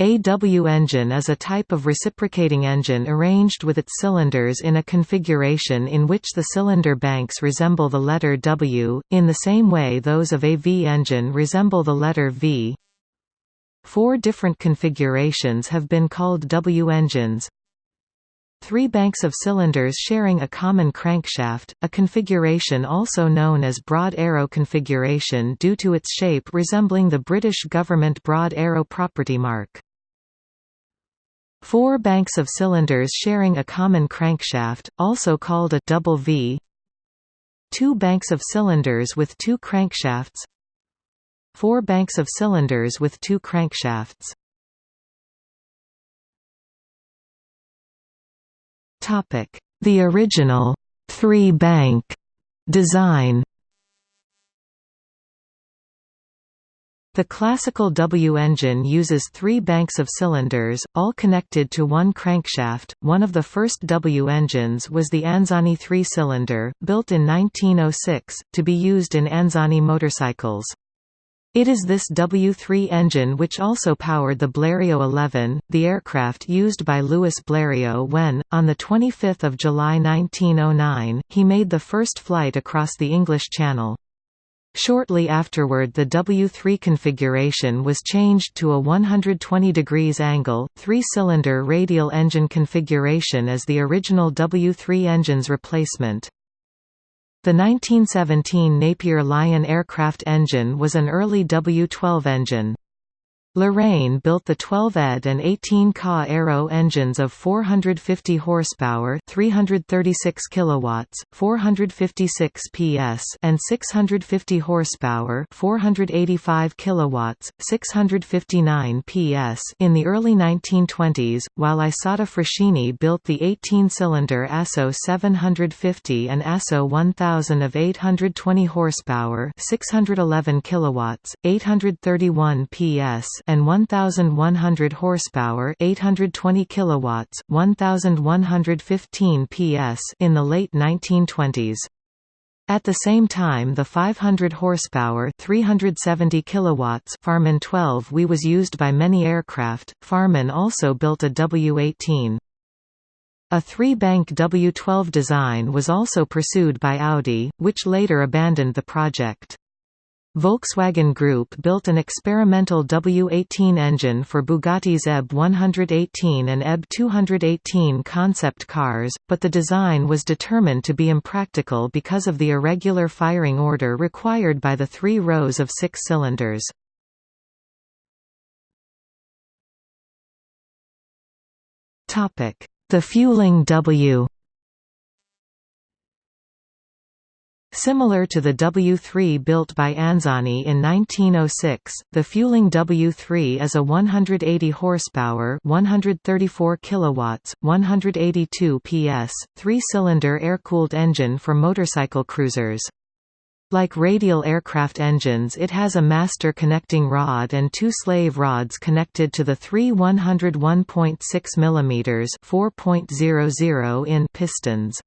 A W engine is a type of reciprocating engine arranged with its cylinders in a configuration in which the cylinder banks resemble the letter W, in the same way those of a V engine resemble the letter V. Four different configurations have been called W engines. Three banks of cylinders sharing a common crankshaft, a configuration also known as broad arrow configuration due to its shape resembling the British government broad arrow property mark. Four banks of cylinders sharing a common crankshaft, also called a double V. Two banks of cylinders with two crankshafts. Four banks of cylinders with two crankshafts. Topic: The original three-bank design The classical W engine uses three banks of cylinders, all connected to one crankshaft. One of the first W engines was the Anzani three-cylinder, built in 1906, to be used in Anzani motorcycles. It is this W3 engine which also powered the Blériot 11, the aircraft used by Louis Blériot when, on 25 July 1909, he made the first flight across the English Channel. Shortly afterward the W3 configuration was changed to a 120 degrees angle, three-cylinder radial engine configuration as the original W3 engine's replacement. The 1917 Napier Lion aircraft engine was an early W12 engine. Lorraine built the 12 ED and 18 Ka Aero engines of 450 horsepower, 336 kilowatts, 456 PS, and 650 horsepower, 485 kilowatts, 659 PS in the early 1920s, while Isotta Fraschini built the 18-cylinder ASO 750 and ASO 1000 of 820 horsepower, 611 kilowatts, 831 PS and 1100 horsepower, 820 kilowatts, 1115 PS in the late 1920s. At the same time the 500 horsepower 370 kilowatts Farman 12We was used by many aircraft. Farman also built a W18. A three-bank W12 design was also pursued by Audi, which later abandoned the project. Volkswagen Group built an experimental W18 engine for Bugatti's EB 118 and EB 218 concept cars, but the design was determined to be impractical because of the irregular firing order required by the three rows of six cylinders. The fueling W Similar to the W3 built by Anzani in 1906, the fueling W3 is a 180 horsepower, 134 kilowatts, 182 PS, three-cylinder air-cooled engine for motorcycle cruisers. Like radial aircraft engines it has a master connecting rod and two slave rods connected to the three 101.6 mm 4.00 in pistons.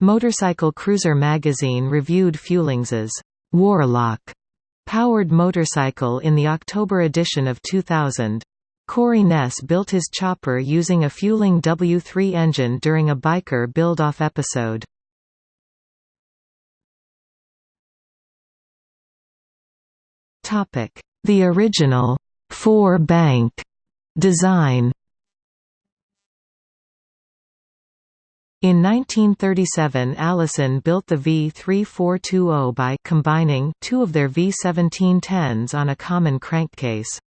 Motorcycle Cruiser magazine reviewed Fuelings' Warlock powered motorcycle in the October edition of 2000. Cory Ness built his chopper using a Fueling W3 engine during a biker build-off episode. The original four-bank design In 1937 Allison built the V3420 by combining two of their V1710s on a common crankcase.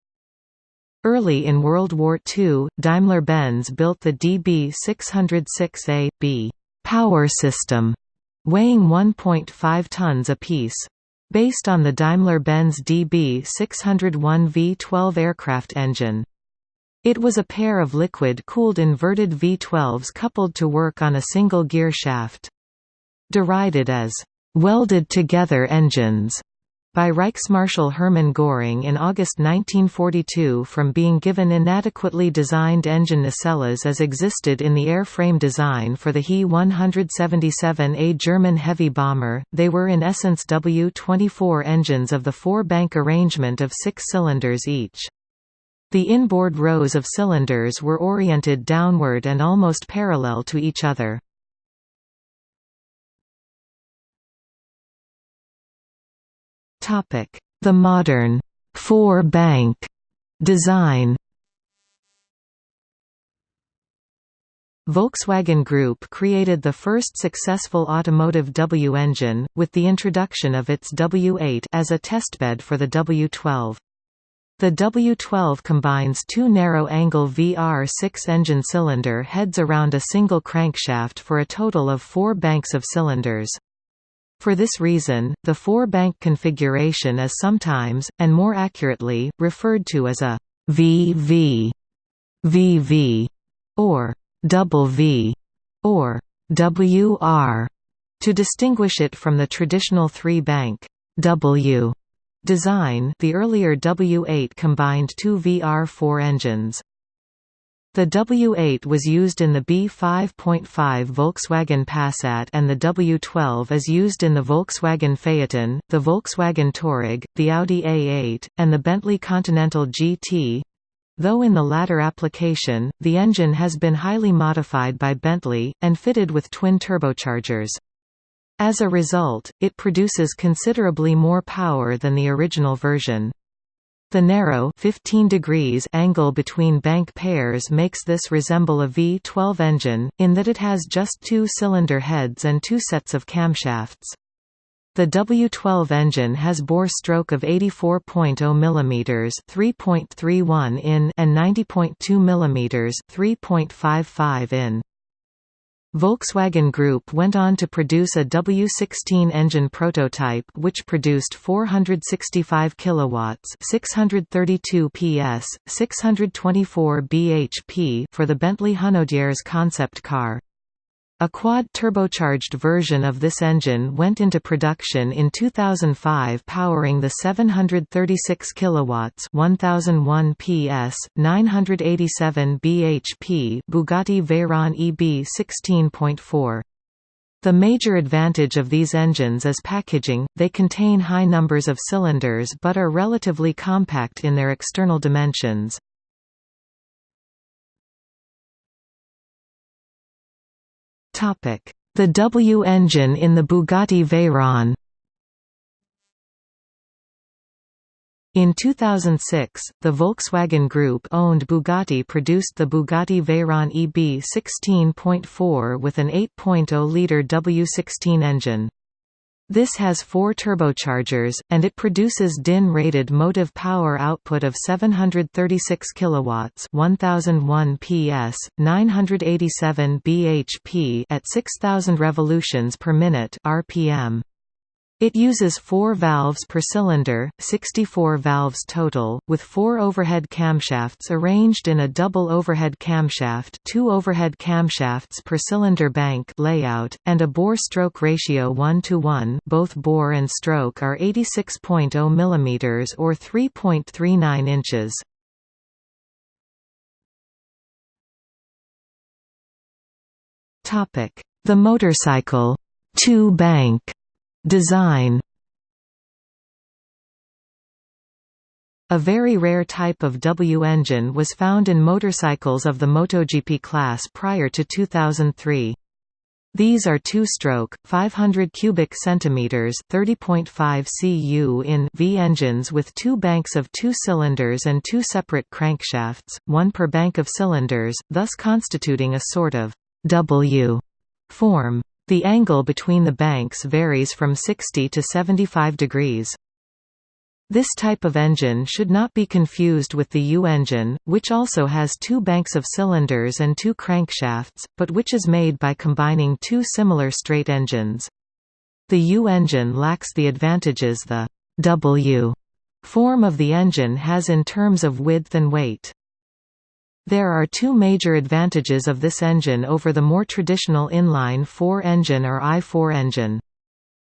Early in World War II, Daimler-Benz built the DB606A-B power system, weighing 1.5 tons apiece. Based on the Daimler-Benz DB601 V12 aircraft engine. It was a pair of liquid-cooled inverted V12s coupled to work on a single gear shaft. Derided as «welded-together engines» by Reichsmarschall Hermann Göring in August 1942 from being given inadequately designed engine nacelles as existed in the airframe design for the He-177A German heavy bomber, they were in essence W-24 engines of the four-bank arrangement of six cylinders each. The inboard rows of cylinders were oriented downward and almost parallel to each other. The modern four-bank design Volkswagen Group created the first successful automotive W engine, with the introduction of its W8 as a testbed for the W12. The W12 combines two narrow-angle VR6 engine cylinder heads around a single crankshaft for a total of four banks of cylinders. For this reason, the four-bank configuration is sometimes, and more accurately, referred to as a VV, VV, or double V or WR to distinguish it from the traditional three-bank W design. The earlier W8 combined two VR4 engines. The W8 was used in the B5.5 Volkswagen Passat and the W12 is used in the Volkswagen Phaeton, the Volkswagen Touareg, the Audi A8, and the Bentley Continental GT, Though in the latter application, the engine has been highly modified by Bentley, and fitted with twin turbochargers. As a result, it produces considerably more power than the original version. The narrow 15 degrees angle between bank pairs makes this resemble a V12 engine, in that it has just two cylinder heads and two sets of camshafts. The W12 engine has bore stroke of 84.0 mm 3.31 in and 90.2 mm 3.55 in. Volkswagen Group went on to produce a W16 engine prototype which produced 465 kilowatts, 632 PS, 624 bhp for the Bentley Hunaudières concept car. A quad-turbocharged version of this engine went into production in 2005 powering the 736 kilowatts 1001 PS 987 bhp Bugatti Veyron EB 16.4 the major advantage of these engines is packaging, they contain high numbers of cylinders but are relatively compact in their external dimensions. The W engine in the Bugatti Veyron In 2006, the Volkswagen Group owned Bugatti produced the Bugatti Veyron EB 16.4 with an 8.0-litre W16 engine. This has four turbochargers, and it produces DIN-rated motive power output of 736 kilowatts, 1001 PS, 987 bhp at 6000 revolutions per minute (rpm). It uses four valves per cylinder, 64 valves total, with four overhead camshafts arranged in a double overhead camshaft two overhead camshafts per cylinder bank layout, and a bore-stroke ratio 1 to 1 both bore and stroke are 86.0 mm or 3.39 inches. The motorcycle two-bank Design A very rare type of W engine was found in motorcycles of the MotoGP class prior to 2003. These are two-stroke, 500 cubic centimeters, 30.5 cu in V engines with two banks of two cylinders and two separate crankshafts, one per bank of cylinders, thus constituting a sort of W form. The angle between the banks varies from 60 to 75 degrees. This type of engine should not be confused with the U engine, which also has two banks of cylinders and two crankshafts, but which is made by combining two similar straight engines. The U engine lacks the advantages the W form of the engine has in terms of width and weight. There are two major advantages of this engine over the more traditional inline-4 engine or I-4 engine.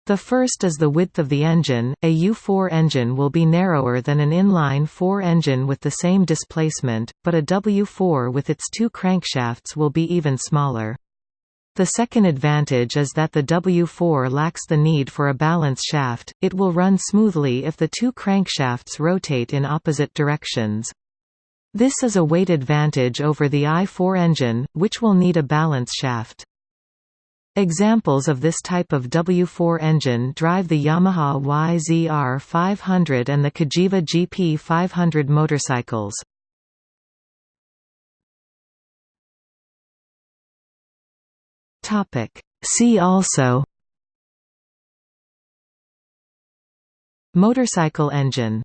The first is the width of the engine, a U4 engine will be narrower than an inline-4 engine with the same displacement, but a W4 with its two crankshafts will be even smaller. The second advantage is that the W4 lacks the need for a balance shaft, it will run smoothly if the two crankshafts rotate in opposite directions. This is a weight advantage over the i4 engine, which will need a balance shaft. Examples of this type of W4 engine drive the Yamaha YZR 500 and the Cagiva GP 500 motorcycles. See also Motorcycle engine